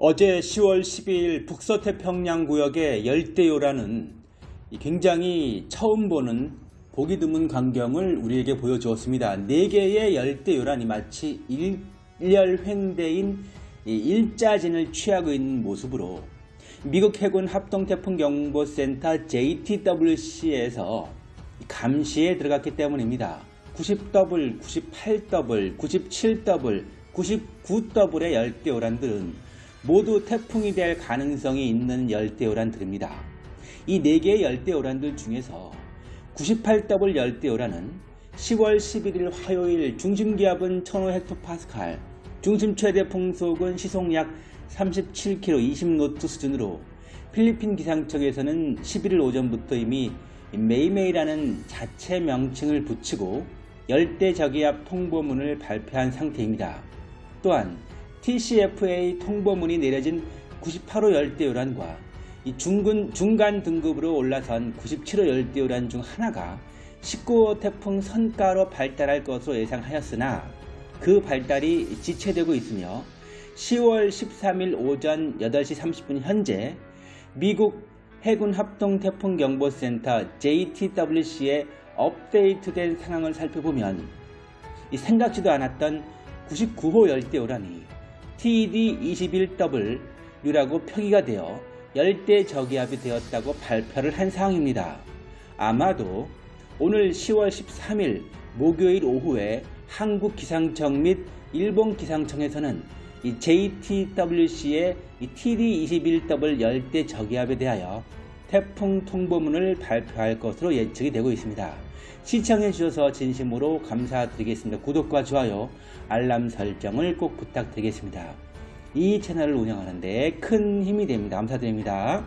어제 10월 12일 북서태평양 구역의 열대요라는 이 굉장히 처음 보는 보기 드문 광경을 우리에게 보여주었습니다. 4개의 열대요란이 마치 일렬횡대인 이 일자진을 취하고 있는 모습으로 미국 해군 합동태풍경보센터 JTWC에서 감시에 들어갔기 때문입니다. 90W, 98W, 97W, 99W의 열대요란들은 모두 태풍이 될 가능성이 있는 열대요란들입니다. 이 4개의 열대요란들 중에서 98W 열대요란은 10월 11일 화요일 중심기압은 1005헥토파스칼, 중심 최대 풍속은 시속 약 37km 20노트 수준으로 필리핀 기상청에서는 11일 오전부터 이미 메이메이라는 자체 명칭을 붙이고 열대 저기압 통보문을 발표한 상태입니다. 또한 TCFA 통보문이 내려진 98호 열대 요란과 이 중근, 중간 등급으로 올라선 97호 열대 요란 중 하나가 19호 태풍 선가로 발달할 것으로 예상하였으나 그 발달이 지체되고 있으며 10월 13일 오전 8시 30분 현재 미국 해군 합동 태풍 경보센터 JTWC의 업데이트된 상황을 살펴보면 생각지도 않았던 99호 열대 요란이 TD21W라고 표기가 되어 열대 저기압이 되었다고 발표를 한 상황입니다. 아마도 오늘 10월 13일 목요일 오후에 한국 기상청 및 일본 기상청에서는 이 JTWC의 이 TD21W 열대 저기압에 대하여 태풍 통보문을 발표할 것으로 예측이 되고 있습니다. 시청해 주셔서 진심으로 감사드리겠습니다. 구독과 좋아요, 알람 설정을 꼭 부탁드리겠습니다. 이 채널을 운영하는데 큰 힘이 됩니다. 감사드립니다.